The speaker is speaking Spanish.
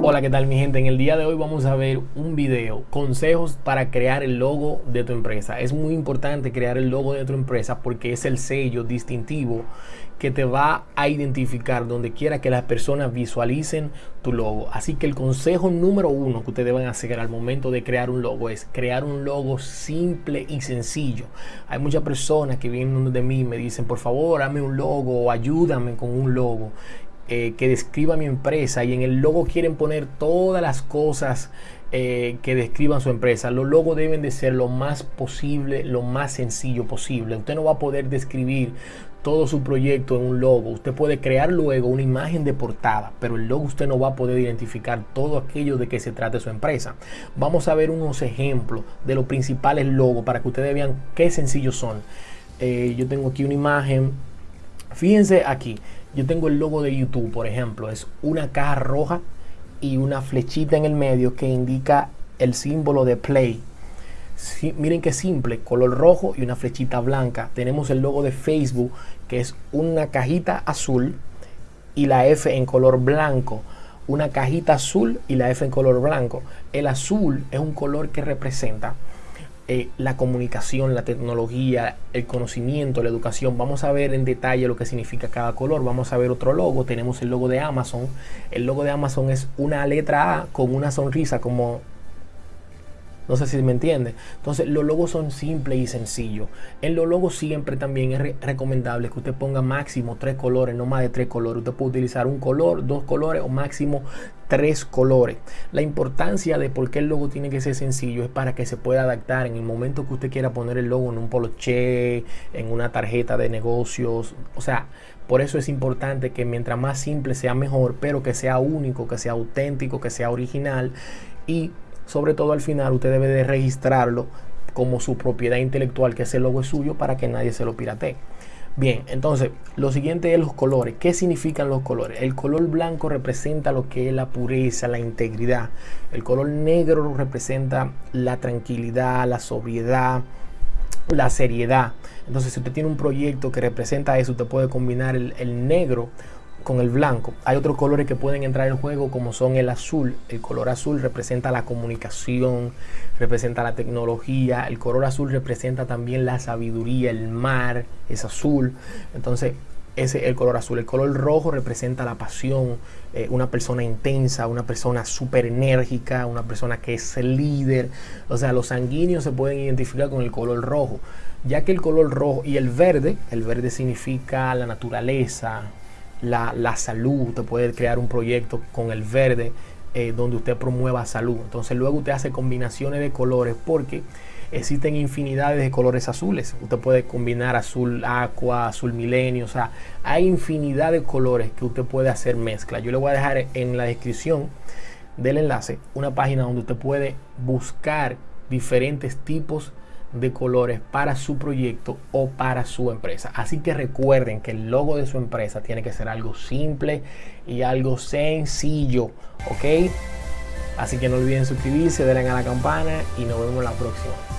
Hola, ¿qué tal mi gente? En el día de hoy vamos a ver un video, consejos para crear el logo de tu empresa. Es muy importante crear el logo de tu empresa porque es el sello distintivo que te va a identificar donde quiera que las personas visualicen tu logo. Así que el consejo número uno que ustedes van a hacer al momento de crear un logo es crear un logo simple y sencillo. Hay muchas personas que vienen de mí y me dicen, por favor, dame un logo o ayúdame con un logo. Eh, que describa mi empresa y en el logo quieren poner todas las cosas eh, que describan su empresa. Los logos deben de ser lo más posible, lo más sencillo posible. Usted no va a poder describir todo su proyecto en un logo. Usted puede crear luego una imagen de portada, pero el logo usted no va a poder identificar todo aquello de que se trate su empresa. Vamos a ver unos ejemplos de los principales logos para que ustedes vean qué sencillos son. Eh, yo tengo aquí una imagen. Fíjense aquí. Yo tengo el logo de YouTube, por ejemplo, es una caja roja y una flechita en el medio que indica el símbolo de play. miren qué simple, color rojo y una flechita blanca. Tenemos el logo de Facebook, que es una cajita azul y la F en color blanco. Una cajita azul y la F en color blanco. El azul es un color que representa eh, la comunicación, la tecnología, el conocimiento, la educación. Vamos a ver en detalle lo que significa cada color. Vamos a ver otro logo. Tenemos el logo de Amazon. El logo de Amazon es una letra A con una sonrisa como no sé si me entiende. Entonces, los logos son simples y sencillos. En los logos siempre también es recomendable que usted ponga máximo tres colores, no más de tres colores. Usted puede utilizar un color, dos colores o máximo tres colores. La importancia de por qué el logo tiene que ser sencillo es para que se pueda adaptar en el momento que usted quiera poner el logo en un poloche, en una tarjeta de negocios. O sea, por eso es importante que mientras más simple sea mejor, pero que sea único, que sea auténtico, que sea original y sobre todo al final usted debe de registrarlo como su propiedad intelectual, que ese logo es suyo para que nadie se lo piratee. Bien, entonces, lo siguiente es los colores. ¿Qué significan los colores? El color blanco representa lo que es la pureza, la integridad. El color negro representa la tranquilidad, la sobriedad, la seriedad. Entonces, si usted tiene un proyecto que representa eso, usted puede combinar el, el negro con el blanco. Hay otros colores que pueden entrar en juego como son el azul. El color azul representa la comunicación, representa la tecnología. El color azul representa también la sabiduría, el mar es azul. Entonces, ese es el color azul. El color rojo representa la pasión, eh, una persona intensa, una persona súper enérgica, una persona que es líder. O sea, los sanguíneos se pueden identificar con el color rojo, ya que el color rojo y el verde, el verde significa la naturaleza, la, salud, usted puede crear un proyecto con el verde eh, donde usted promueva salud. Entonces luego usted hace combinaciones de colores porque existen infinidades de colores azules. Usted puede combinar azul aqua, azul milenio, o sea, hay infinidad de colores que usted puede hacer mezcla. Yo le voy a dejar en la descripción del enlace una página donde usted puede buscar diferentes tipos de colores para su proyecto o para su empresa. Así que recuerden que el logo de su empresa tiene que ser algo simple y algo sencillo, ¿ok? Así que no olviden suscribirse, denle a la campana y nos vemos la próxima.